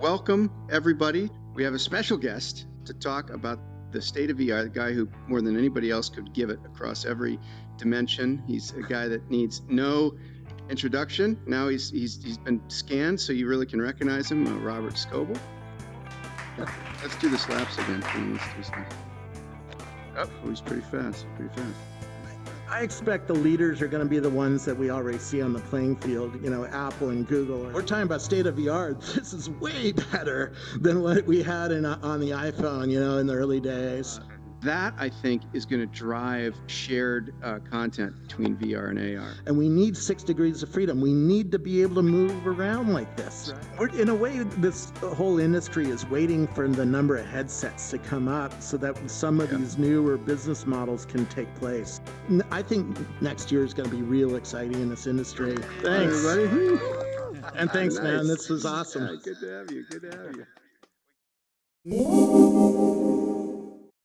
Welcome, everybody. We have a special guest to talk about the state of VR, the guy who more than anybody else could give it across every dimension. He's a guy that needs no introduction. Now he's he's he's been scanned, so you really can recognize him, uh, Robert Scoble. Let's do the slaps again. Let's do Oh, he's pretty fast, pretty fast. I expect the leaders are going to be the ones that we already see on the playing field, you know, Apple and Google. We're talking about state of the art. This is way better than what we had in, on the iPhone, you know, in the early days that I think is going to drive shared uh, content between VR and AR. And we need six degrees of freedom. We need to be able to move around like this. Right. in a way, this whole industry is waiting for the number of headsets to come up so that some of yeah. these newer business models can take place. I think next year is going to be real exciting in this industry. Thanks. everybody. and thanks, nice. man. This was awesome. Yeah, good to have you. Good to have you.